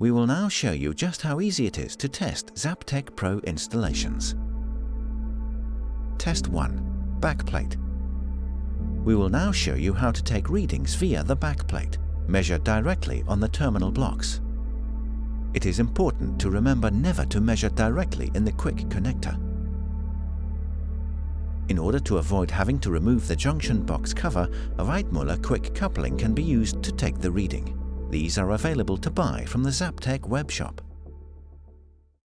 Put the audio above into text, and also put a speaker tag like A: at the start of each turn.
A: We will now show you just how easy it is to test Zaptec Pro installations. Test 1. Backplate. We will now show you how to take readings via the backplate, measured directly on the terminal blocks. It is important to remember never to measure directly in the quick connector. In order to avoid having to remove the junction box cover, a Weidmuller quick coupling can be used to take the reading. These are available to buy from the Zaptec webshop.